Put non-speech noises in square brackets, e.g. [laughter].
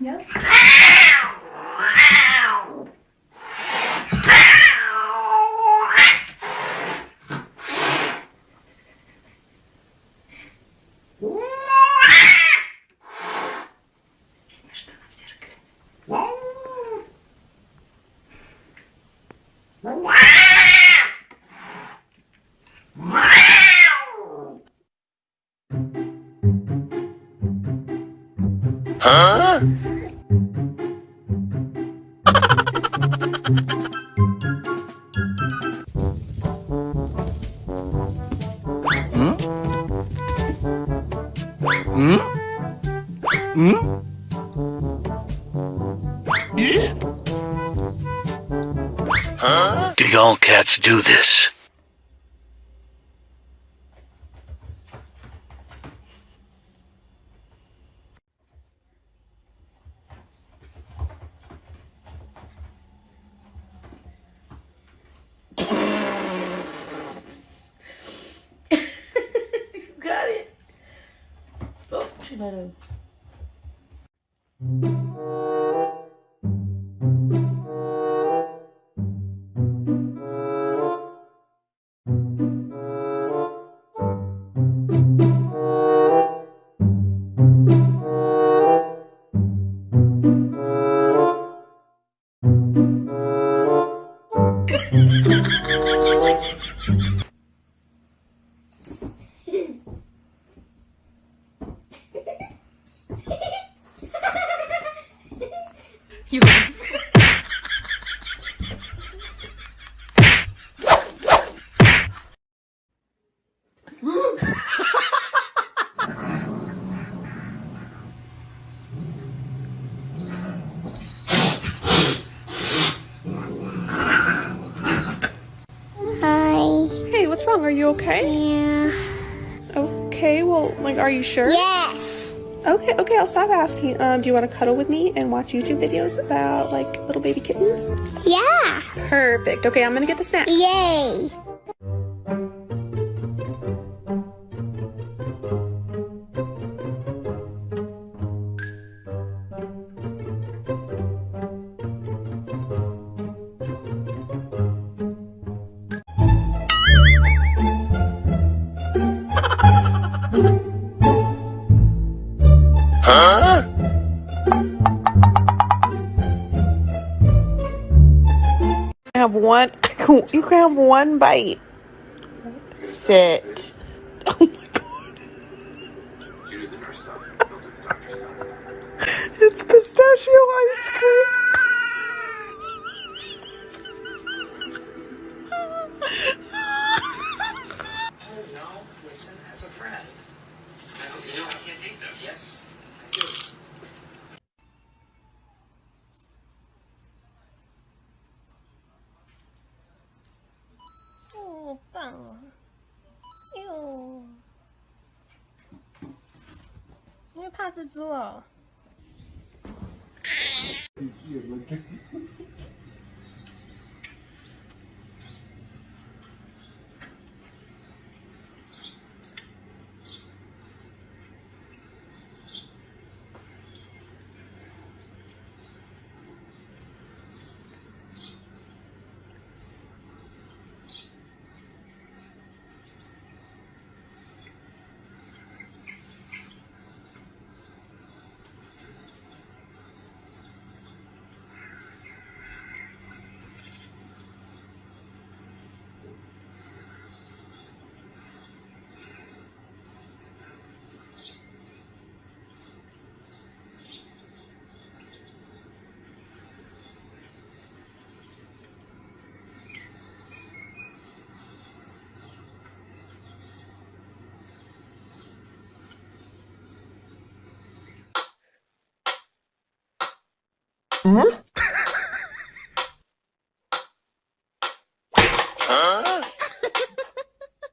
Нет? Wow. Huh? Hmm? Hmm? Hmm? Huh? Do y'all cats do this? Oh, You. Hi. Hey, what's wrong? Are you okay? Yeah. Okay, well, like, are you sure? Yes. Okay, okay, I'll stop asking. Um, do you want to cuddle with me and watch YouTube videos about, like, little baby kittens? Yeah. Perfect. Okay, I'm gonna get the snack. Yay. Have one, [laughs] you can have one bite. Sit. [laughs] Oh my god. It's pistachio ice cream. 怕蜘蛛哦。嗯。